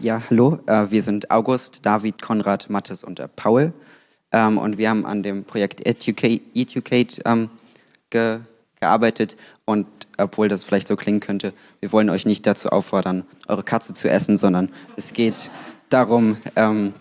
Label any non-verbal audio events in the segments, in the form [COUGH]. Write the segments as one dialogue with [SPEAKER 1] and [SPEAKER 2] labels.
[SPEAKER 1] Ja, hallo, äh, wir sind August, David, Konrad, Mathis und äh, Paul. Ähm, und wir haben an dem Projekt Educate, Educate ähm, ge gearbeitet. Und obwohl das vielleicht so klingen könnte, wir wollen euch nicht dazu auffordern, eure Katze zu essen, sondern es geht darum, ähm,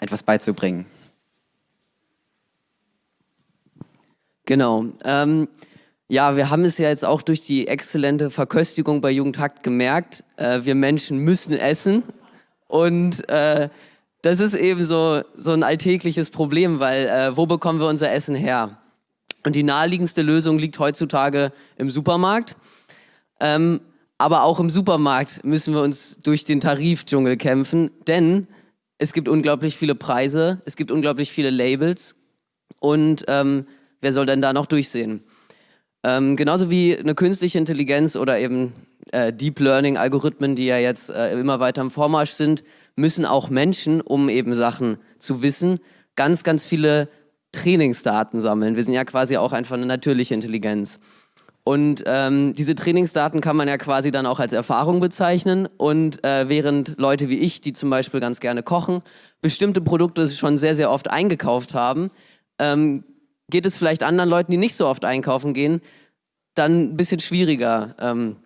[SPEAKER 1] etwas beizubringen.
[SPEAKER 2] Genau. Ähm, ja, wir haben es ja jetzt auch durch die exzellente Verköstigung bei Jugendhakt gemerkt. Äh, wir Menschen müssen essen. Und äh, das ist eben so, so ein alltägliches Problem, weil äh, wo bekommen wir unser Essen her? Und die naheliegendste Lösung liegt heutzutage im Supermarkt. Ähm, aber auch im Supermarkt müssen wir uns durch den Tarifdschungel kämpfen, denn es gibt unglaublich viele Preise, es gibt unglaublich viele Labels und ähm, wer soll denn da noch durchsehen? Ähm, genauso wie eine künstliche Intelligenz oder eben äh, Deep Learning Algorithmen, die ja jetzt äh, immer weiter im Vormarsch sind, müssen auch Menschen, um eben Sachen zu wissen, ganz, ganz viele Trainingsdaten sammeln. Wir sind ja quasi auch einfach eine natürliche Intelligenz. Und ähm, diese Trainingsdaten kann man ja quasi dann auch als Erfahrung bezeichnen. Und äh, während Leute wie ich, die zum Beispiel ganz gerne kochen, bestimmte Produkte schon sehr, sehr oft eingekauft haben, ähm, geht es vielleicht anderen Leuten, die nicht so oft einkaufen gehen, dann ein bisschen schwieriger ähm,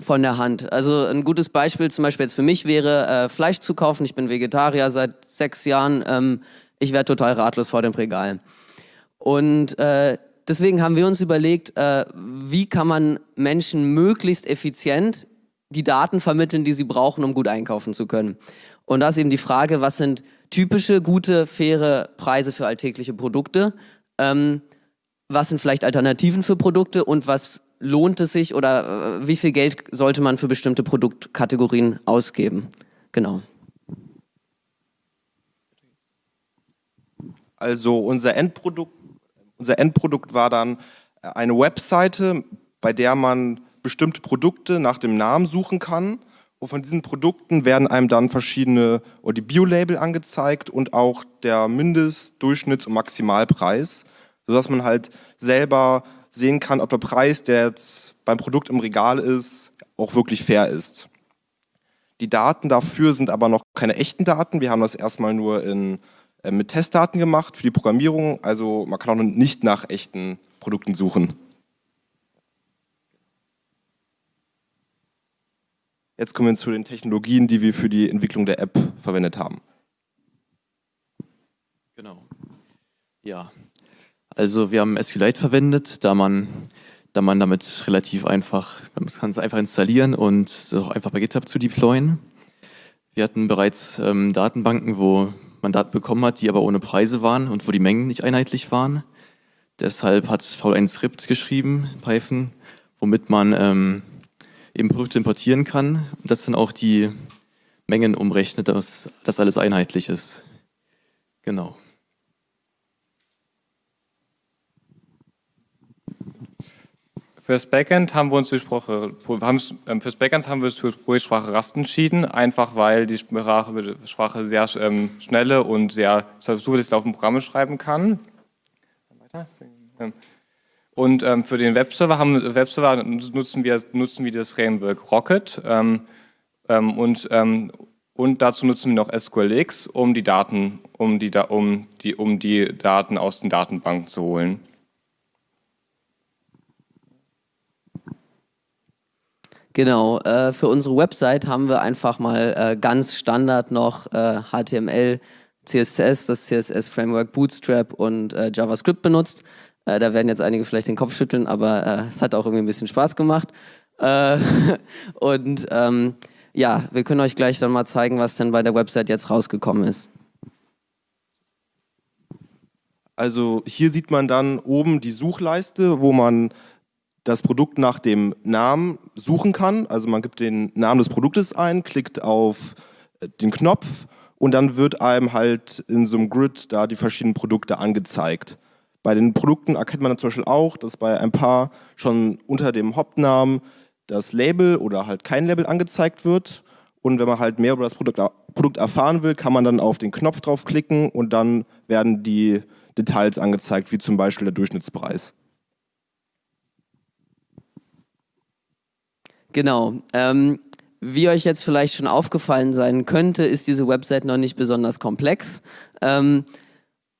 [SPEAKER 2] von der Hand. Also ein gutes Beispiel zum Beispiel jetzt für mich wäre, äh, Fleisch zu kaufen. Ich bin Vegetarier seit sechs Jahren. Ähm, ich werde total ratlos vor dem Regal. Und äh, deswegen haben wir uns überlegt, äh, wie kann man Menschen möglichst effizient die Daten vermitteln, die sie brauchen, um gut einkaufen zu können. Und da ist eben die Frage, was sind typische, gute, faire Preise für alltägliche Produkte? Ähm, was sind vielleicht Alternativen für Produkte und was lohnt es sich oder äh, wie viel Geld sollte man für bestimmte Produktkategorien ausgeben? Genau.
[SPEAKER 3] Also unser Endprodukt unser Endprodukt war dann äh, eine Webseite, bei der man bestimmte Produkte nach dem Namen suchen kann. Und von diesen Produkten werden einem dann verschiedene, oder die Bio-Label angezeigt und auch der Mindest-, Durchschnitts- und Maximalpreis, sodass man halt selber sehen kann, ob der Preis, der jetzt beim Produkt im Regal ist, auch wirklich fair ist. Die Daten dafür sind aber noch keine echten Daten. Wir haben das erstmal nur in äh, mit Testdaten gemacht für die Programmierung. Also man kann auch nicht nach echten Produkten suchen. Jetzt kommen wir zu den Technologien, die wir für die Entwicklung der App verwendet haben.
[SPEAKER 4] Genau. Ja, also wir haben SQLite verwendet, da man, da man damit relativ einfach, man kann es einfach installieren und es auch einfach bei GitHub zu deployen. Wir hatten bereits ähm, Datenbanken, wo man Daten bekommen hat, die aber ohne Preise waren und wo die Mengen nicht einheitlich waren. Deshalb hat Paul ein Skript geschrieben, Python, womit man ähm, eben Produkte importieren kann und das dann auch die Mengen umrechnet, dass das alles einheitlich ist. Genau.
[SPEAKER 5] Fürs Backend haben wir uns für Sprache, ähm, fürs Backend haben wir uns für Projektsprache Rust entschieden, einfach weil die Sprache, Sprache sehr ähm, schnelle und sehr zuverlässig auf dem Programme schreiben kann. Und ähm, für den Webserver, haben, Webserver nutzen, wir, nutzen wir das Framework Rocket ähm, ähm, und, ähm, und dazu nutzen wir noch SQLX, um die Daten, um die, um die, um die Daten aus den Datenbanken zu holen.
[SPEAKER 2] Genau, äh, für unsere Website haben wir einfach mal äh, ganz Standard noch äh, HTML, CSS, das CSS-Framework Bootstrap und äh, JavaScript benutzt. Äh, da werden jetzt einige vielleicht den Kopf schütteln, aber äh, es hat auch irgendwie ein bisschen Spaß gemacht. [LAUGHS] und ähm, ja, wir können euch gleich dann mal zeigen, was denn bei der Website jetzt rausgekommen ist.
[SPEAKER 3] Also hier sieht man dann oben die Suchleiste, wo man das Produkt nach dem Namen suchen kann. Also man gibt den Namen des Produktes ein, klickt auf äh, den Knopf und dann wird einem halt in so einem Grid da die verschiedenen Produkte angezeigt. Bei den Produkten erkennt man zum Beispiel auch, dass bei ein paar schon unter dem Hauptnamen das Label oder halt kein Label angezeigt wird. Und wenn man halt mehr über das Produkt, Produkt erfahren will, kann man dann auf den Knopf draufklicken und dann werden die Details angezeigt, wie zum Beispiel der Durchschnittspreis.
[SPEAKER 2] Genau. Ähm, wie euch jetzt vielleicht schon aufgefallen sein könnte, ist diese Website noch nicht besonders komplex. Ähm,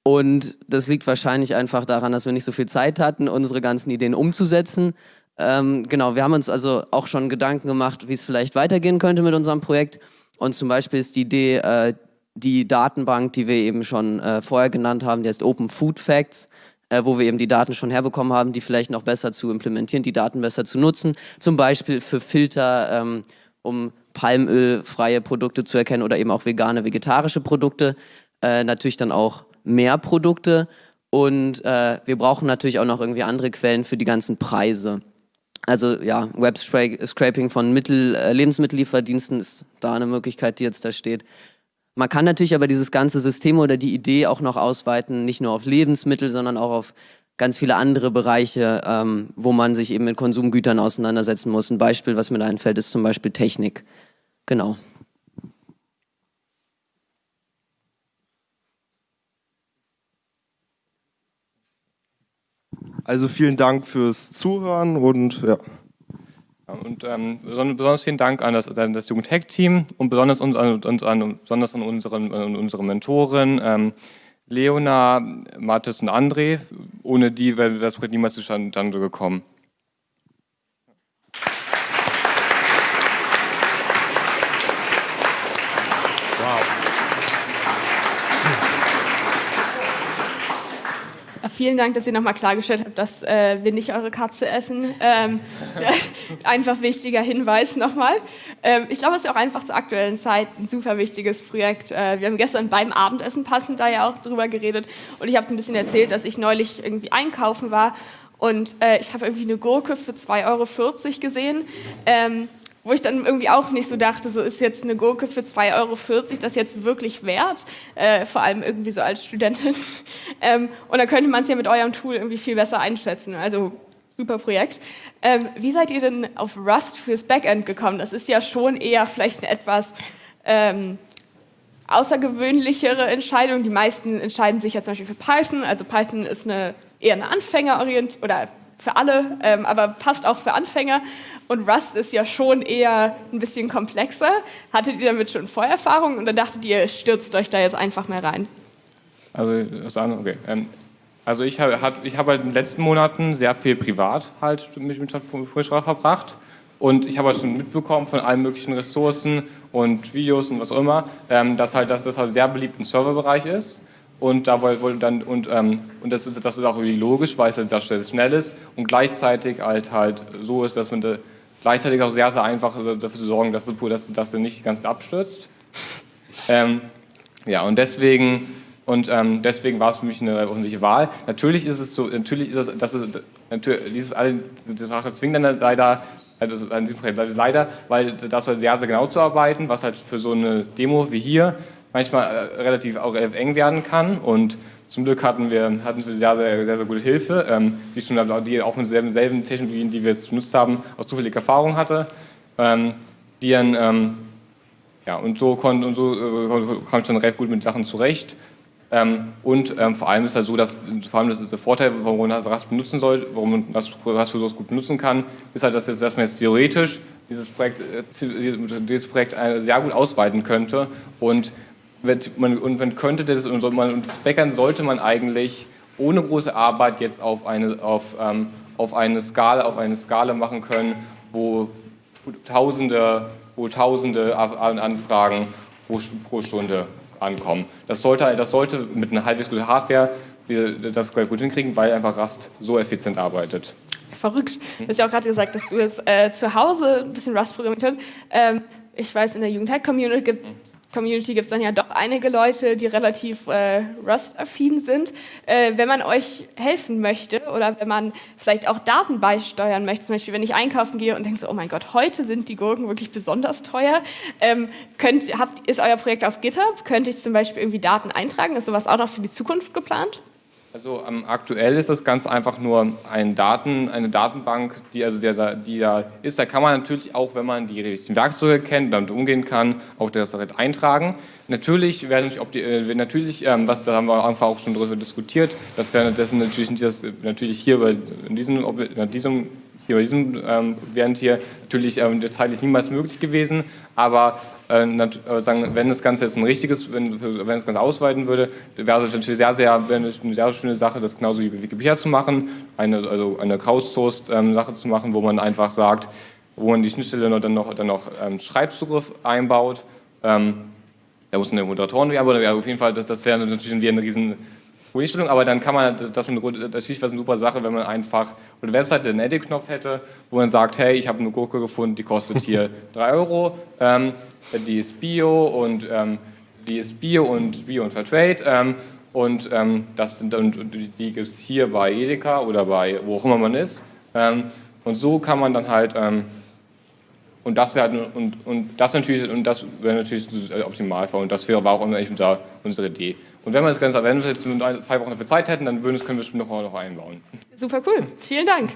[SPEAKER 2] und das liegt wahrscheinlich einfach daran, dass wir nicht so viel Zeit hatten, unsere ganzen Ideen umzusetzen. Ähm, genau, wir haben uns also auch schon Gedanken gemacht, wie es vielleicht weitergehen könnte mit unserem Projekt. Und zum Beispiel ist die Idee, äh, die Datenbank, die wir eben schon äh, vorher genannt haben, die heißt Open Food Facts, äh, wo wir eben die Daten schon herbekommen haben, die vielleicht noch besser zu implementieren, die Daten besser zu nutzen. Zum Beispiel für Filter, ähm, um palmölfreie Produkte zu erkennen oder eben auch vegane, vegetarische Produkte. Äh, natürlich dann auch mehr Produkte. Und äh, wir brauchen natürlich auch noch irgendwie andere Quellen für die ganzen Preise. Also ja, Web-Scraping von Mittel, äh, Lebensmittellieferdiensten ist da eine Möglichkeit, die jetzt da steht. Man kann natürlich aber dieses ganze System oder die Idee auch noch ausweiten, nicht nur auf Lebensmittel, sondern auch auf ganz viele andere Bereiche, ähm, wo man sich eben mit Konsumgütern auseinandersetzen muss. Ein Beispiel, was mir da einfällt, ist zum Beispiel Technik. Genau.
[SPEAKER 3] Also vielen Dank fürs Zuhören und ja.
[SPEAKER 5] Und ähm, besonders vielen Dank an das, an das Jugend-Hack-Team und besonders, uns, an, uns an, besonders an unseren, an unsere Mentoren ähm, Leona, Mathis und André. Ohne die wäre das Projekt niemals zustande gekommen.
[SPEAKER 6] Vielen Dank, dass ihr nochmal klargestellt habt, dass äh, wir nicht eure Katze essen. Ähm, [LAUGHS] einfach wichtiger Hinweis nochmal. Ähm, ich glaube, es ist auch einfach zur aktuellen Zeit ein super wichtiges Projekt. Äh, wir haben gestern beim Abendessen passend da ja auch drüber geredet und ich habe es ein bisschen erzählt, dass ich neulich irgendwie einkaufen war und äh, ich habe irgendwie eine Gurke für 2,40 Euro gesehen. Ähm, wo ich dann irgendwie auch nicht so dachte, so ist jetzt eine Gurke für 2,40 Euro das jetzt wirklich wert, äh, vor allem irgendwie so als Studentin. [LAUGHS] ähm, und da könnte man es ja mit eurem Tool irgendwie viel besser einschätzen. Also super Projekt. Ähm, wie seid ihr denn auf Rust fürs Backend gekommen? Das ist ja schon eher vielleicht eine etwas ähm, außergewöhnlichere Entscheidung. Die meisten entscheiden sich ja zum Beispiel für Python. Also Python ist eine, eher eine Anfängerorientierung oder für alle, ähm, aber passt auch für Anfänger. Und Rust ist ja schon eher ein bisschen komplexer. Hattet ihr damit schon Vorerfahrungen und dann dachtet ihr, stürzt euch da jetzt einfach mehr rein?
[SPEAKER 5] Also, okay. Ähm, also ich habe ich hab halt in den letzten Monaten sehr viel privat halt mich mit Programmiersprache verbracht. Und ich habe halt schon mitbekommen von allen möglichen Ressourcen und Videos und was auch immer, ähm, dass halt dass das halt sehr beliebt im Serverbereich ist. Und, da wollte dann, und, ähm, und das, ist, das ist auch irgendwie logisch, weil es halt sehr schnell ist und gleichzeitig halt, halt so ist, dass man da gleichzeitig auch sehr, sehr einfach dafür zu sorgen, dass, dass, dass er nicht ganz abstürzt. Ähm, ja, und deswegen, und, ähm, deswegen war es für mich eine öffentliche Wahl. Natürlich ist es so, natürlich ist es, das ist, natürlich, diese Sprache zwingt dann leider, also in diesem Fall leider, weil das halt sehr, sehr genau zu arbeiten, was halt für so eine Demo wie hier manchmal äh, relativ auch eng werden kann. Und zum Glück hatten wir, hatten wir sehr, sehr, sehr, sehr gute Hilfe, ähm, die, schon, die auch mit selben, selben Technologien, die wir jetzt benutzt haben, auch zufällige Erfahrung hatte. Ähm, die dann, ähm, ja, und so, kon, und so äh, kam ich dann recht gut mit Sachen zurecht. Ähm, und ähm, vor allem ist halt so, dass vor allem das ist der Vorteil, warum man Rust benutzen soll, warum man Rust für sowas gut benutzen kann, ist halt, dass, jetzt, dass man jetzt theoretisch dieses Projekt, äh, dieses Projekt äh, sehr gut ausweiten könnte und man, und man könnte das, und das Backend sollte man eigentlich ohne große Arbeit jetzt auf eine, auf, ähm, auf eine, Skala, auf eine Skala machen können, wo Tausende, wo Tausende Anfragen pro, pro Stunde ankommen. Das sollte, das sollte mit einer halbwegs guten Hardware das gut hinkriegen, weil einfach Rust so effizient arbeitet.
[SPEAKER 6] Verrückt. Du hast ja auch gerade gesagt, dass du jetzt äh, zu Hause ein bisschen Rust programmiert hast. Ähm, ich weiß, in der Jugendhack-Community gibt Community gibt es dann ja doch einige Leute, die relativ äh, Rust-affin sind. Äh, wenn man euch helfen möchte oder wenn man vielleicht auch Daten beisteuern möchte, zum Beispiel wenn ich einkaufen gehe und denke so, oh mein Gott, heute sind die Gurken wirklich besonders teuer, ähm, könnt, habt, ist euer Projekt auf GitHub? Könnte ich zum Beispiel irgendwie Daten eintragen? Ist sowas auch noch für die Zukunft geplant?
[SPEAKER 5] Also ähm, aktuell ist das ganz einfach nur ein Daten, eine Datenbank, die, also der, die da ist. Da kann man natürlich auch, wenn man die richtigen Werkzeuge kennt, damit umgehen kann, auch das direkt eintragen. Natürlich werden die, äh, natürlich, ähm, was da haben wir einfach auch schon darüber diskutiert, dass wir das natürlich, das, natürlich hier bei, in diesem, in diesem hier bei diesem ähm, während hier natürlich ähm, zeitlich niemals möglich gewesen, aber äh, äh, sagen, wenn das Ganze jetzt ein richtiges, wenn, wenn das Ganze ausweiten würde, wäre es natürlich sehr, sehr, eine sehr schöne Sache, das genauso wie bei Wikipedia zu machen, eine, also eine crowdsourced ähm, zu machen, wo man einfach sagt, wo man die Schnittstelle dann noch, dann noch ähm, Schreibzugriff einbaut. Ähm, da muss eine Moderatoren werden, aber auf jeden Fall, das, das wäre natürlich eine riesen Vorstellung, aber dann kann man, das, das natürlich wäre eine super Sache, wenn man einfach eine Webseite einen Edit-Knopf hätte, wo man sagt, hey, ich habe eine Gurke gefunden, die kostet hier [LAUGHS] 3 Euro, ähm, die ist Bio und ähm, die ist Bio und Bio und Fairtrade ähm, und ähm, das sind und die gibt es hier bei Edeka oder bei wo auch immer man ist. Ähm, und so kann man dann halt ähm, und das wäre und, und das natürlich und das wäre natürlich Optimalfall und das wäre war auch immer unser, unsere Idee. Und wenn wir das Ganze, wenn wir jetzt zwei Wochen dafür Zeit hätten, dann würden, können wir es noch, noch einbauen.
[SPEAKER 6] Super cool. Vielen Dank.